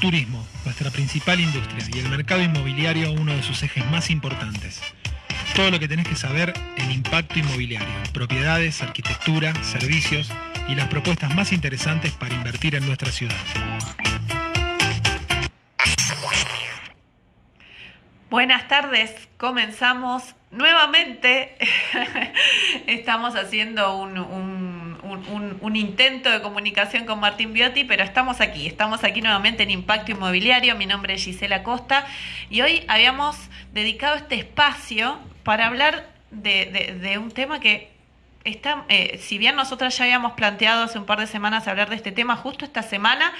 Turismo, nuestra principal industria, y el mercado inmobiliario uno de sus ejes más importantes. Todo lo que tenés que saber en impacto inmobiliario, propiedades, arquitectura, servicios y las propuestas más interesantes para invertir en nuestra ciudad. Buenas tardes, comenzamos nuevamente. estamos haciendo un, un, intento de comunicación con Martín Biotti, pero estamos aquí, estamos aquí nuevamente en Impacto Inmobiliario. Mi nombre es Gisela Costa y hoy habíamos dedicado este espacio para hablar de, un tema que está, eh, si bien nosotras ya habíamos planteado hace un par de semanas hablar de este tema, justo esta semana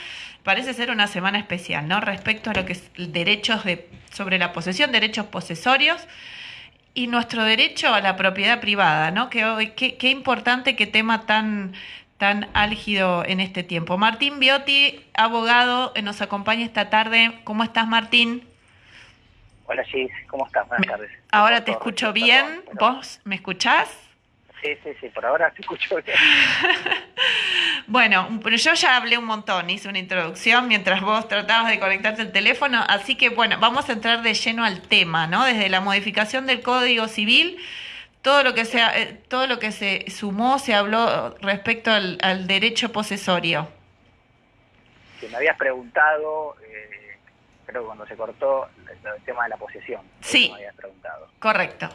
parece ser una semana especial, ¿no? Respecto a lo que es derechos de, sobre la posesión, derechos posesorios y nuestro derecho a la propiedad privada, ¿no? Que qué, importante, qué tema tan, tan álgido en este tiempo. Martín Biotti, abogado, eh, nos acompaña esta tarde. ¿Cómo estás, Martín? Hola, Gis, ¿cómo estás? Buenas tardes. Ahora te escucho bien. ¿Vos me escuchás? Sí, sí, sí, por ahora te escucho bien. bueno, yo ya hablé un montón, hice una introducción mientras vos tratabas de conectarte el teléfono, así que bueno, vamos a entrar de lleno al tema, ¿no? Desde la modificación del Código Civil, todo lo que se, eh, todo lo que se sumó, se habló respecto al, derecho posesorio. Si me habías preguntado, eh, creo que cuando se cortó, el tema de la posesión. Sí. Me habías preguntado. Correcto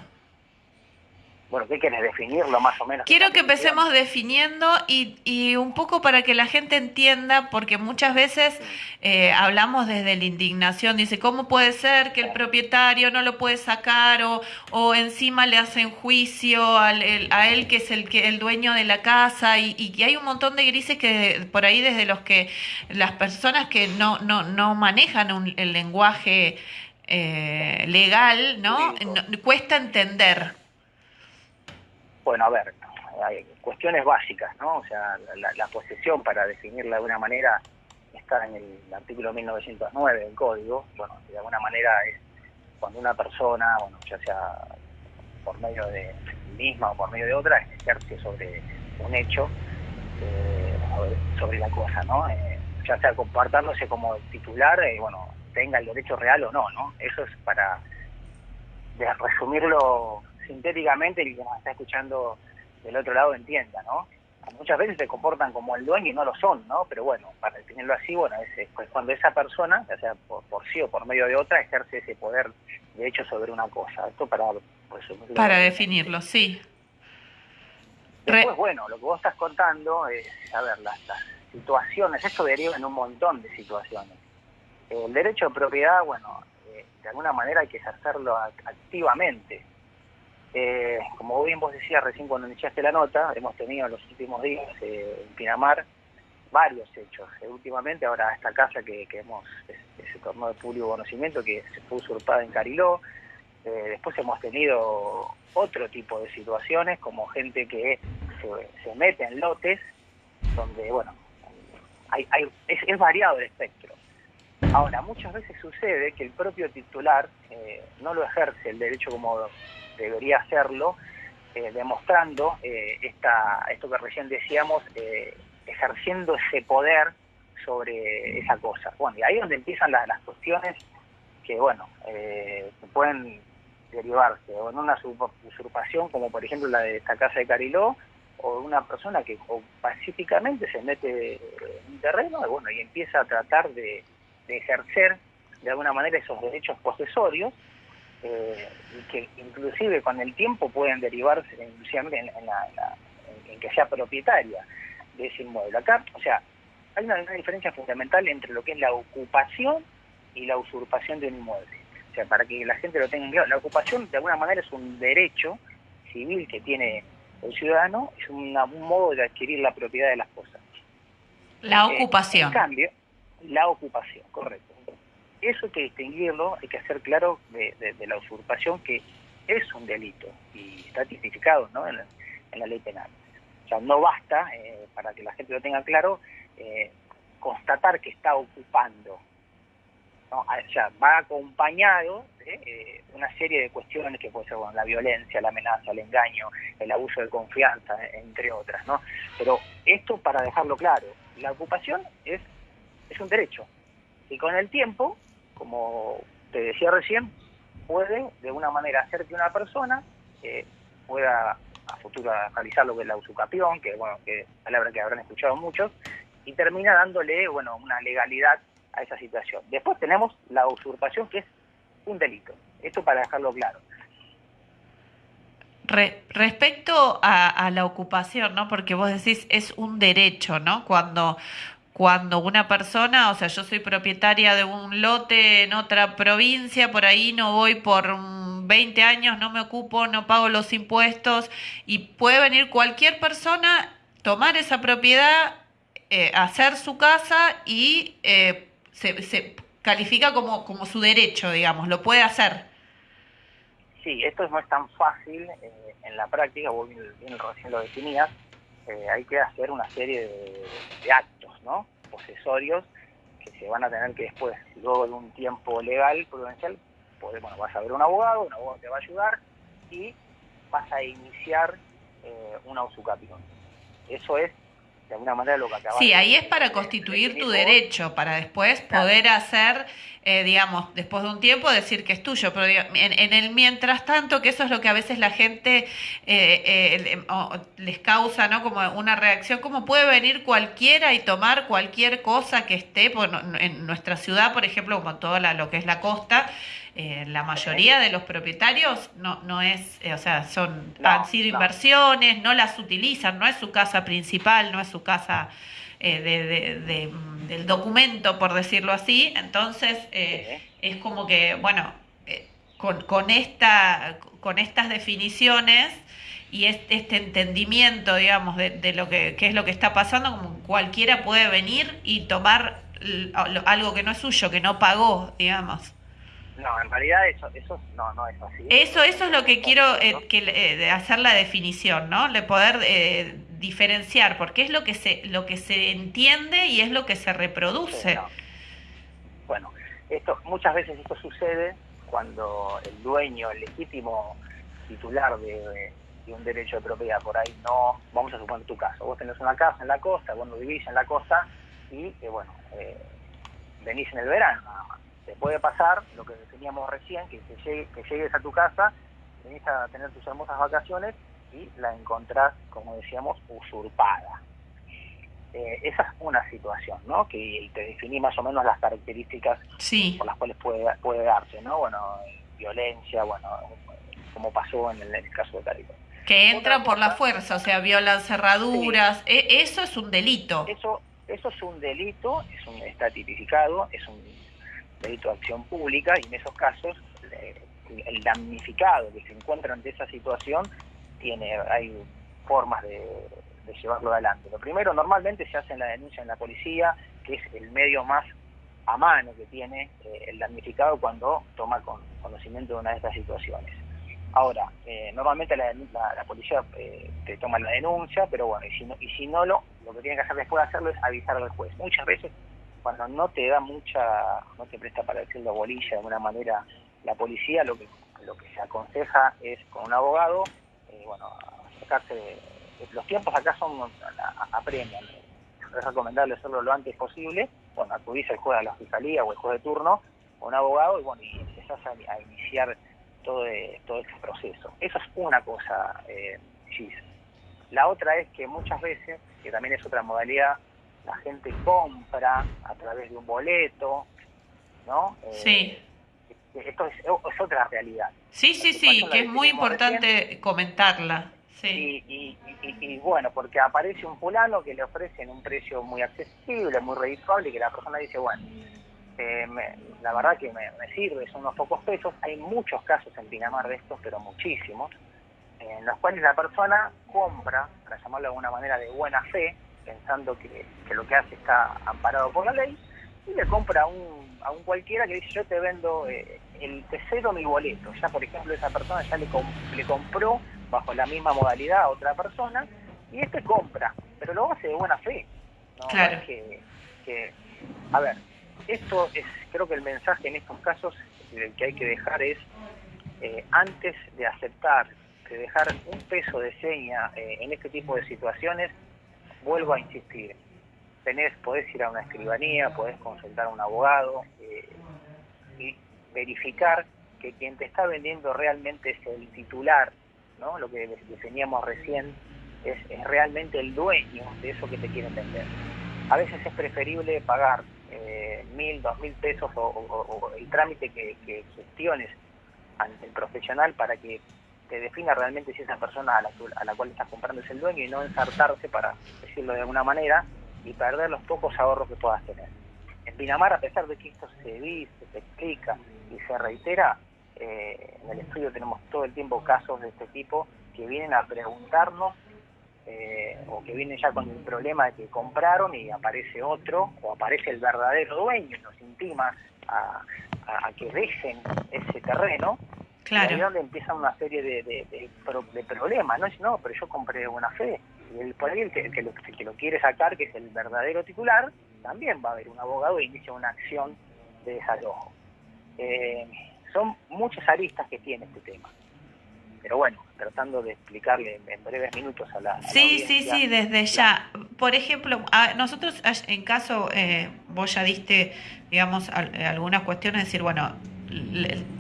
bueno, ¿qué quieres definirlo más o menos? Quiero que empecemos definiendo y, y, un poco para que la gente entienda, porque muchas veces eh, hablamos desde la indignación, dice, ¿cómo puede ser que el propietario no lo puede sacar o, o encima le hacen juicio al, a él que es el, que, el dueño de la casa? Y, y, hay un montón de grises que por ahí desde los que las personas que no, no, no manejan el lenguaje eh, legal, ¿no? Cuesta entender. Bueno, a ver, hay cuestiones básicas, ¿no? O sea, la, posesión, para definirla de alguna manera, está en el artículo 1909 del Código. Bueno, de alguna manera es cuando una persona, bueno, ya sea por medio de misma o por medio de otra, ejerce sobre un hecho, eh, sobre la cosa, ¿no? Eh, ya sea comportándose como titular, eh, bueno, tenga el derecho real o no, ¿no? Eso es para resumirlo sintéticamente el que nos está escuchando del otro lado entienda, ¿no? Muchas veces se comportan como el dueño y no lo son, ¿no? Pero bueno, para definirlo así, bueno, es, pues cuando esa persona, ya sea por, sí o por medio de otra, ejerce ese poder de hecho sobre una cosa. Esto para... Pues, para definirlo, sí. Después, bueno, lo que vos estás contando es, a ver, las, situaciones, esto deriva en un montón de situaciones. El derecho de propiedad, bueno, eh, de alguna manera hay que ejercerlo activamente eh, como bien vos decías recién cuando iniciaste la nota, hemos tenido en los últimos días eh, en Pinamar varios hechos. Eh, últimamente, ahora esta casa que, que hemos, ese torneo de público conocimiento que se fue usurpada en Cariló, después hemos tenido otro tipo de situaciones, como gente que se, mete en lotes, donde, bueno, hay, hay, es, es, variado el espectro. Ahora, muchas veces sucede que el propio titular no lo ejerce el derecho como debería hacerlo, eh, demostrando eh, esta, esto que recién decíamos, eh, ejerciendo ese poder sobre esa cosa. Bueno, y ahí es donde empiezan las, cuestiones que, bueno, pueden derivarse o en una usurpación, como por ejemplo la de esta casa de Cariló, o una persona que pacíficamente se mete en un terreno y, bueno, y empieza a tratar de, de ejercer de alguna manera esos derechos posesorios eh, y que inclusive con el tiempo pueden derivarse en, en, que sea propietaria de ese inmueble. Acá, o sea, hay una, diferencia fundamental entre lo que es la ocupación y la usurpación de un inmueble. O sea, para que la gente lo tenga claro, la ocupación de alguna manera es un derecho civil que tiene el ciudadano, es un modo de adquirir la propiedad de las cosas. La eh, ocupación. en cambio, la ocupación, correcto eso hay que distinguirlo, hay que hacer claro de, la usurpación que es un delito y está tipificado ¿no? en, la, ley penal. O sea, no basta, eh, para que la gente lo tenga claro, eh, constatar que está ocupando. ¿no? O sea, va acompañado de eh, una serie de cuestiones que puede ser bueno, la violencia, la amenaza, el engaño, el abuso de confianza, entre otras. ¿no? Pero esto para dejarlo claro, la ocupación es, es un derecho, Y con el tiempo, como te decía recién, puede de una manera hacer que una persona eh, pueda a futuro realizar lo que es la usucapión, que bueno, que palabra que habrán escuchado muchos, y termina dándole bueno una legalidad a esa situación. Después tenemos la usurpación, que es un delito. Esto para dejarlo claro. respecto a, a, la ocupación, ¿no? Porque vos decís es un derecho, ¿no? Cuando cuando una persona, o sea, yo soy propietaria de un lote en otra provincia, por ahí no voy por 20 años, no me ocupo, no pago los impuestos y puede venir cualquier persona, tomar esa propiedad, eh, hacer su casa y eh, se, califica como, como su derecho, digamos, lo puede hacer. Sí, esto no es tan fácil eh, en la práctica, vos bien, recién lo definías, hay que hacer una serie de actos ¿no? posesorios que se van a tener que después, luego de un tiempo legal, prudencial, poder, bueno, vas a ver un abogado, un abogado te va a ayudar y vas a iniciar eh, una usucapión. Eso es de alguna manera lo que acabas Sí, ahí es para constituir tu derecho, para después poder hacer, eh, digamos, después de un tiempo decir que es tuyo, pero en, el mientras tanto, que eso es lo que a veces la gente eh, eh, les causa, ¿no? Como una reacción, como puede venir cualquiera y tomar cualquier cosa que esté, en nuestra ciudad, por ejemplo, como toda lo que es la costa, eh, la mayoría de los propietarios no, no es, eh, o sea, son, han sido inversiones, no las utilizan, no es su casa principal, no es su casa eh, de, del documento, por decirlo así. Entonces, es como que, bueno, con, con, esta, con estas definiciones y este, este entendimiento, digamos, de, de lo que, que, es lo que está pasando, como cualquiera puede venir y tomar algo que no es suyo, que no pagó, digamos. No, en realidad eso, eso no, no es así. Eso, eso es lo que quiero eh, que, eh, hacer la definición, ¿no? De poder eh, diferenciar, porque es lo que se lo que se entiende y es lo que se reproduce. Bueno, esto muchas veces esto sucede cuando el dueño, el legítimo titular de, un derecho de propiedad por ahí no, vamos a suponer tu caso, vos tenés una casa en la costa, vos no vivís en la costa y bueno, venís en el verano nada más te puede pasar lo que teníamos recién, que, que llegues a tu casa, venís a tener tus hermosas vacaciones y la encontrás, como decíamos, usurpada. Eh, esa es una situación, ¿no? Que te definí más o menos las características por las cuales puede, puede darse, ¿no? Bueno, violencia, bueno, como pasó en el, caso de Caribe. Que entran por la fuerza, o sea, violan cerraduras, e, eso es un delito. Eso, eso es un delito, es un, está tipificado, es un delito de acción pública y en esos casos eh, el damnificado que se encuentra ante esa situación tiene hay formas de, llevarlo adelante. Lo primero, normalmente se hace la denuncia en la policía, que es el medio más a mano que tiene eh, el damnificado cuando toma conocimiento de una de estas situaciones. Ahora, eh, normalmente la, la, policía te toma la denuncia, pero bueno, y si no, y si no lo que tiene que hacer después de hacerlo es avisar al juez. Muchas veces cuando no te da mucha, no te presta para decirlo bolilla de alguna manera la policía, lo que lo que se aconseja es con un abogado, eh, bueno, acercarse, los tiempos acá son apremian, es recomendable hacerlo lo antes posible, bueno, acudís al juez a la fiscalía o el juez de turno, con un abogado y bueno, y empezás a, iniciar todo, todo este proceso. Eso es una cosa, eh, La otra es que muchas veces, que también es otra modalidad, la gente compra a través de un boleto, ¿no? Eh, sí. Esto es, otra realidad. Sí, sí, sí, que es muy importante comentarla. Sí. Y, y, bueno, porque aparece un fulano que le ofrecen un precio muy accesible, muy redituable, y que la persona dice, bueno, eh, la verdad que me, me, sirve, son unos pocos pesos. Hay muchos casos en Pinamar de estos, pero muchísimos, en los cuales la persona compra, para llamarlo de alguna manera, de buena fe, pensando que, lo que hace está amparado por la ley, y le compra a un, a un cualquiera que dice yo te vendo eh, el te cedo mi boleto. Ya por ejemplo esa persona ya le, le compró bajo la misma modalidad a otra persona y este compra, pero lo hace de buena fe. Claro. que, a ver, esto es, creo que el mensaje en estos casos que hay que dejar es, eh, antes de aceptar, de dejar un peso de seña eh, en este tipo de situaciones, vuelvo a insistir, tenés, podés ir a una escribanía, podés consultar a un abogado eh, y verificar que quien te está vendiendo realmente es el titular, ¿no? Lo que definíamos recién es, realmente el dueño de eso que te quieren vender. A veces es preferible pagar eh, mil, dos mil pesos o, el trámite que, que gestiones ante el profesional para que te defina realmente si esa persona a la, a la cual estás comprando es el dueño y no ensartarse, para decirlo de alguna manera, y perder los pocos ahorros que puedas tener. En Pinamar, a pesar de que esto se dice, se explica y se reitera, eh, en el estudio tenemos todo el tiempo casos de este tipo que vienen a preguntarnos eh, o que vienen ya con el problema de que compraron y aparece otro o aparece el verdadero dueño y nos intima a, a que dejen ese terreno Claro. Y ahí empieza una serie de, de, problemas, ¿no? No, pero yo compré una fe. Y el, por ahí el que, lo, que lo quiere sacar, que es el verdadero titular, también va a haber un abogado y inicia una acción de desalojo. Eh, son muchas aristas que tiene este tema. Pero bueno, tratando de explicarle en breves minutos a la... sí, sí, sí, desde ya. Por ejemplo, nosotros en caso, eh, vos ya diste, digamos, algunas cuestiones, decir, bueno,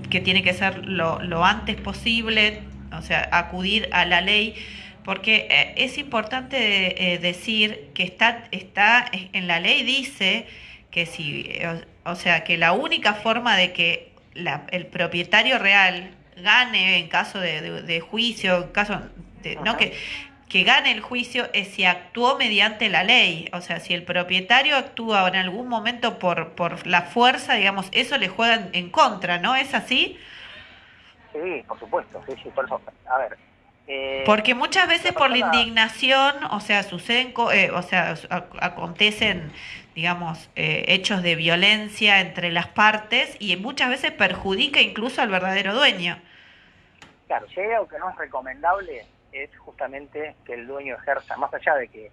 que tiene que ser lo, lo antes posible, o sea, acudir a la ley, porque eh, es importante eh, decir que está, está en la ley dice que si, o, sea, que la única forma de que el propietario real gane en caso de, de, juicio, en caso de, no que que gane el juicio es si actuó mediante la ley. O sea, si el propietario actúa en algún momento por, por la fuerza, digamos, eso le juega en contra, ¿no? ¿Es así? Sí, por supuesto, sí, sí, por eso. A ver. Eh, Porque muchas veces por la indignación, o sea, suceden, eh, o sea, acontecen, digamos, eh, hechos de violencia entre las partes y muchas veces perjudica incluso al verdadero dueño. Claro, si hay algo que no es recomendable, es justamente que el dueño ejerza, más allá de que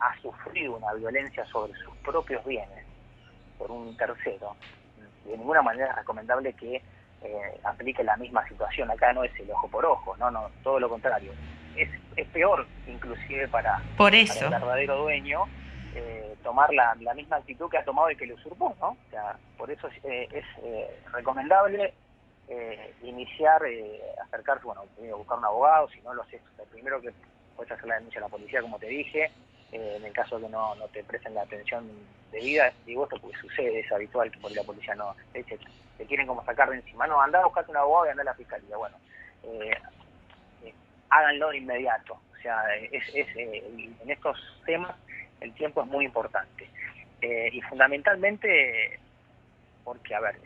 ha sufrido una violencia sobre sus propios bienes por un tercero, de ninguna manera es recomendable que eh, aplique la misma situación. Acá no es el ojo por ojo, no, no, todo lo contrario. Es, es peor inclusive para, por el verdadero dueño eh, tomar la, la, misma actitud que ha tomado el que le usurpó, ¿no? O sea, por eso es, eh, es recomendable eh, iniciar, eh, acercarse, bueno, buscar un abogado, si no lo haces, primero que puedes hacer la denuncia a la policía, como te dije, eh, en el caso de que no, no te presten la atención debida, digo esto porque sucede, es habitual que por la policía no, te, te quieren como sacar de encima, no, anda a buscarte un abogado y anda a la fiscalía, bueno, eh, háganlo de inmediato, o sea, es, es en estos temas el tiempo es muy importante, y fundamentalmente porque, a ver,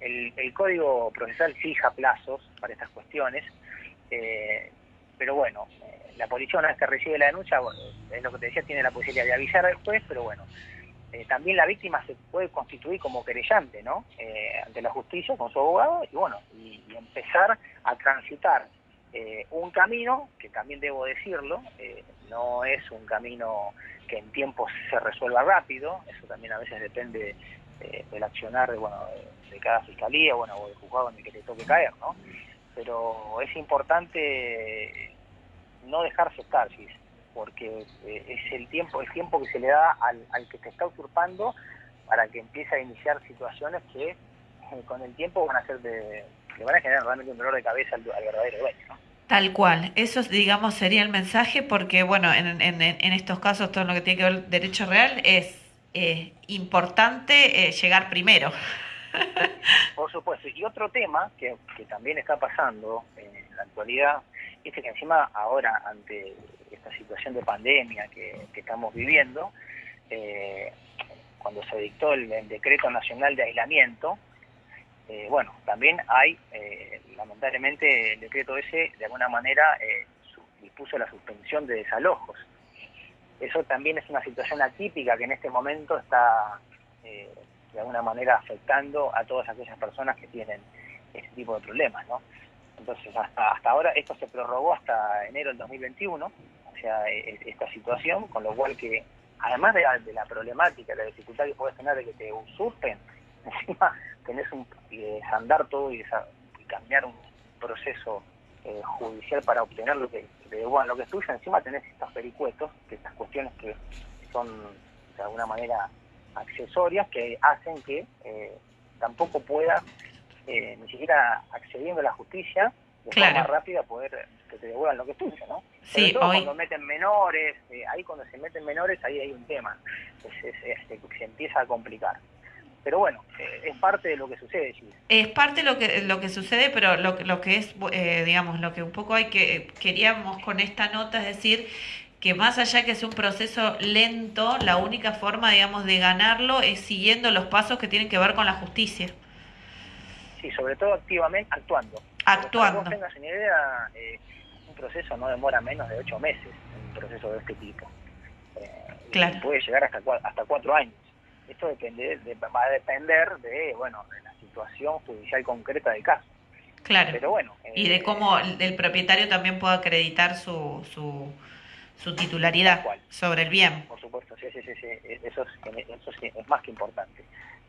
el, Código Procesal fija plazos para estas cuestiones, eh, pero bueno, eh, la policía una vez que recibe la denuncia, es lo que te decía, tiene la posibilidad de avisar al juez, pero bueno, eh, también la víctima se puede constituir como querellante, ¿no? ante la justicia con su abogado y bueno, y, empezar a transitar un camino, que también debo decirlo, no es un camino que en tiempo se resuelva rápido, eso también a veces depende del accionar de, bueno, de cada fiscalía, bueno, o del juzgado en el que te toque caer, ¿no? Pero es importante no dejarse estar, porque eh, es el tiempo, el tiempo que se le da al, al que te está usurpando para que empiece a iniciar situaciones que eh, con el tiempo van a ser de, le van a generar realmente un dolor de cabeza al, verdadero dueño, ¿no? Tal cual, eso digamos sería el mensaje porque bueno, en, en, en estos casos todo lo que tiene que ver derecho real es eh, importante llegar primero. Por supuesto. Y otro tema que, también está pasando en la actualidad es que encima ahora, ante esta situación de pandemia que, estamos viviendo, eh, cuando se dictó el, decreto nacional de aislamiento, eh, bueno, también hay, eh, lamentablemente, el decreto ese de alguna manera dispuso la suspensión de desalojos. Eso también es una situación atípica que en este momento está de alguna manera afectando a todas aquellas personas que tienen ese tipo de problemas, ¿no? Entonces, hasta, hasta ahora esto se prorrogó hasta enero del 2021, o sea, e, e, esta situación, con lo cual que, además de la, problemática, la dificultad que puedes tener de que te usurpen, encima tenés un eh, andar todo y, cambiar un proceso eh, judicial para obtener lo que, bueno, lo que es tuyo, encima tenés estos pericuetos, que estas cuestiones que son de alguna manera accesorias que hacen que eh, tampoco pueda eh, ni siquiera accediendo a la justicia de forma rápida poder que te devuelvan lo que es tuyo, ¿no? Sí, todo cuando meten menores, eh, ahí cuando se meten menores, ahí hay un tema, se empieza a complicar. Pero bueno, eh, es parte de lo que sucede, Es parte de lo que, lo que sucede, pero lo, lo que es, eh, digamos, lo que un poco hay que queríamos con esta nota es decir que más allá que es un proceso lento, la única forma, digamos, de ganarlo es siguiendo los pasos que tienen que ver con la justicia. Sí, sobre todo activamente, actuando. Actuando. Para que no tengas una idea, eh, un proceso no demora menos de ocho meses, un proceso de este tipo. Eh, claro. Puede llegar hasta, hasta cuatro años. Esto depende, va a depender de, bueno, de la situación judicial concreta del caso. Claro. Pero bueno. y de eh, cómo el propietario también pueda acreditar su, su, su titularidad sobre el bien. Por supuesto, sí, sí, sí, Eso, es, eso es más que importante.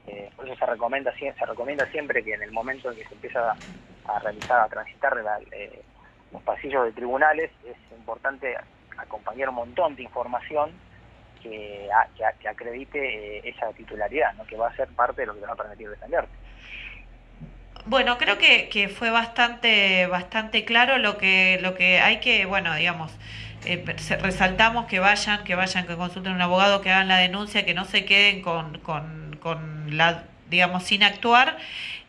Eh, por eso se recomienda, se recomienda siempre que en el momento en que se empieza a, realizar, a transitar eh, los pasillos de tribunales, es importante acompañar un montón de información que, que, acredite eh, esa titularidad, ¿no? que va a ser parte de lo que te va a permitir defenderte. Bueno, creo que, que fue bastante bastante claro lo que lo que hay que, bueno, digamos, eh, resaltamos que vayan, que vayan, que consulten a un abogado, que hagan la denuncia, que no se queden con, con, con la, digamos, sin actuar.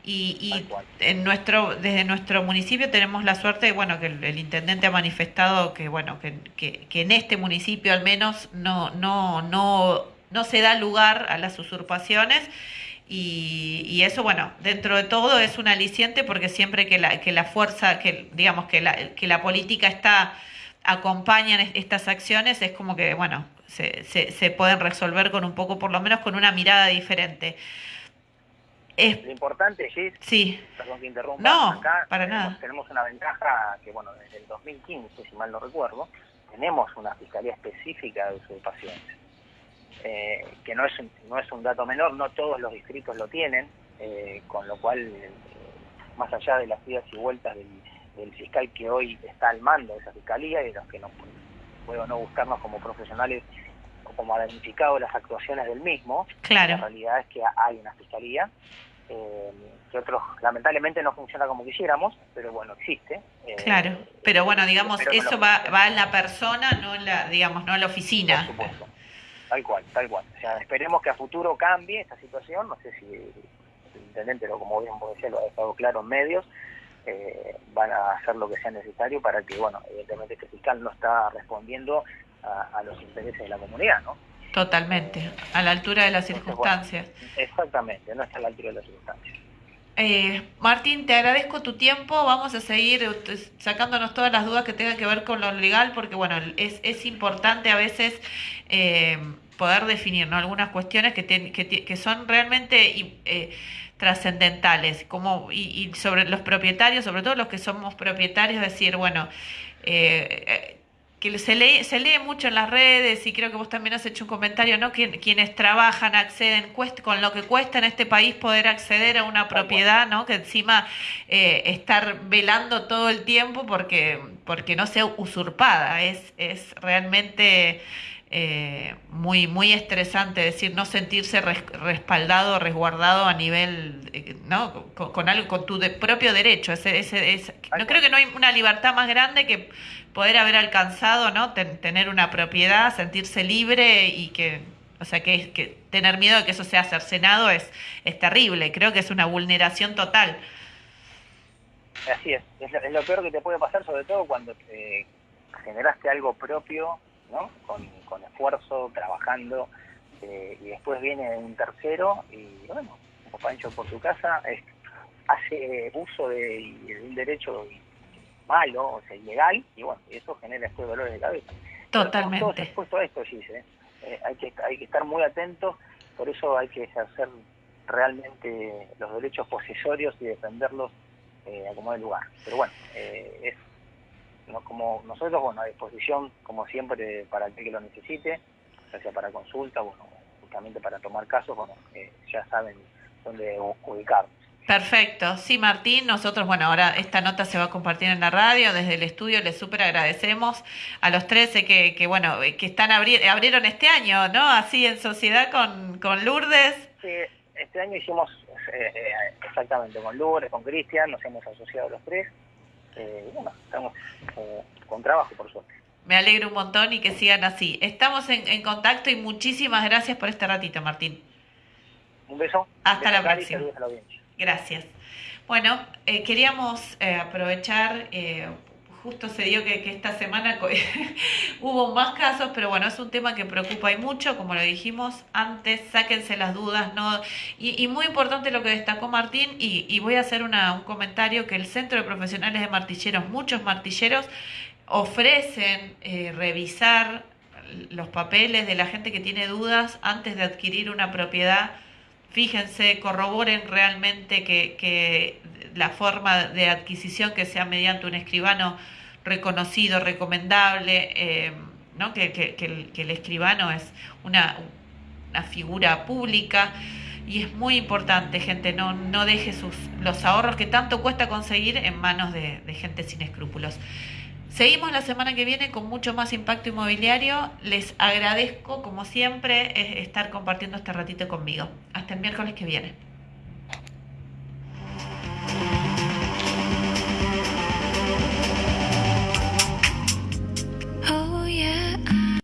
Y, y en nuestro, desde nuestro municipio tenemos la suerte, bueno, que el, intendente ha manifestado que, bueno, que, que, en este municipio al menos no, no, no, no se da lugar a las usurpaciones. Y, y, eso, bueno, dentro de todo es un aliciente porque siempre que la, que la fuerza, que digamos que la, que la política está acompañan estas acciones, es como que, bueno, se, se, pueden resolver con un poco, por lo menos con una mirada diferente. Es... Lo importante, Gis, sí. perdón que interrumpa, no, acá para tenemos, nada. tenemos una ventaja que, bueno, desde el 2015, si mal no recuerdo, tenemos una fiscalía específica de usurpaciones, eh, que no es, un, no es un dato menor, no todos los distritos lo tienen, eh, con lo cual, eh, más allá de las idas y vueltas del del fiscal que hoy está al mando de esa fiscalía y de los que no puedo no buscarnos como profesionales como damnificado las actuaciones del mismo. Claro. La realidad es que hay una fiscalía eh, que otros lamentablemente no funciona como quisiéramos, pero bueno, existe. Eh, claro, pero bueno, digamos, eso va, va en la persona, no en la, digamos, no en la oficina. Por supuesto, tal cual, tal cual. O sea, esperemos que a futuro cambie esta situación, no sé si el intendente, lo como bien vos lo ha dejado claro en medios, eh, van a hacer lo que sea necesario para que, bueno, evidentemente este fiscal no está respondiendo a, los intereses de la comunidad, ¿no? Totalmente, a la altura de las circunstancias. exactamente, no está a la altura de las circunstancias. Eh, Martín, te agradezco tu tiempo. Vamos a seguir eh, sacándonos todas las dudas que tengan que ver con lo legal, porque bueno, es, es importante a veces eh, poder definir ¿no? algunas cuestiones que, que, que son realmente eh, trascendentales, como y, sobre los propietarios, sobre todo los que somos propietarios, decir, bueno, eh, que se lee, se lee mucho en las redes y creo que vos también has hecho un comentario, ¿no? quienes trabajan, acceden, con lo que cuesta en este país poder acceder a una propiedad, ¿no? Que encima eh, estar velando todo el tiempo porque, porque no sea usurpada, es, es realmente eh, muy, muy estresante, decir, no sentirse respaldado, resguardado a nivel, eh, ¿no? Con, algo, con tu propio derecho. Ese, ese, no creo que no hay una libertad más grande que poder haber alcanzado, ¿no? tener una propiedad, sentirse libre y que, o sea, que, que tener miedo de que eso sea cercenado es, es terrible. Creo que es una vulneración total. Así es, es lo, peor que te puede pasar, sobre todo cuando generaste algo propio con, esfuerzo, trabajando, eh, y después viene un tercero y, bueno, como Pancho por su casa, hace uso de, un derecho malo, o sea, ilegal, y bueno, eso genera estos dolores de cabeza. Totalmente. Todos expuestos a esto, sí, eh, hay, que, hay que estar muy atentos, por eso hay que ejercer realmente los derechos posesorios y defenderlos eh, a como de lugar. Pero bueno, eh, es como nosotros, bueno, a disposición, como siempre, para el que lo necesite, ya sea para consulta, bueno, justamente para tomar casos, bueno, eh, ya saben dónde ubicarnos. Perfecto, sí Martín, nosotros, bueno, ahora esta nota se va a compartir en la radio, desde el estudio les súper agradecemos a los 13 que, que bueno, que están abrieron este año, ¿no? Así en sociedad con, con Lourdes. Sí, este año hicimos eh, eh, exactamente con Lourdes, con Cristian, nos hemos asociado los tres, eh, bueno, estamos con trabajo por suerte. Me alegro un montón y que sigan así. Estamos en, en contacto y muchísimas gracias por este ratito, Martín. Un beso. Hasta la próxima. Gracias. Bueno, eh, queríamos eh, aprovechar, eh, justo se dio que, esta semana hubo más casos, pero bueno, es un tema que preocupa y mucho, como lo dijimos antes, sáquense las dudas, ¿no? Y, muy importante lo que destacó Martín, y, voy a hacer un comentario que el Centro de Profesionales de Martilleros, muchos martilleros, ofrecen revisar los papeles de la gente que tiene dudas antes de adquirir una propiedad fíjense, corroboren realmente que, la forma de adquisición que sea mediante un escribano reconocido, recomendable, eh, ¿no? que, el, escribano es una, figura pública. Y es muy importante, gente, no, no deje sus, los ahorros que tanto cuesta conseguir en manos de gente sin escrúpulos. Seguimos la semana que viene con mucho más impacto inmobiliario. Les agradezco, como siempre, estar compartiendo este ratito conmigo. Hasta el miércoles que viene.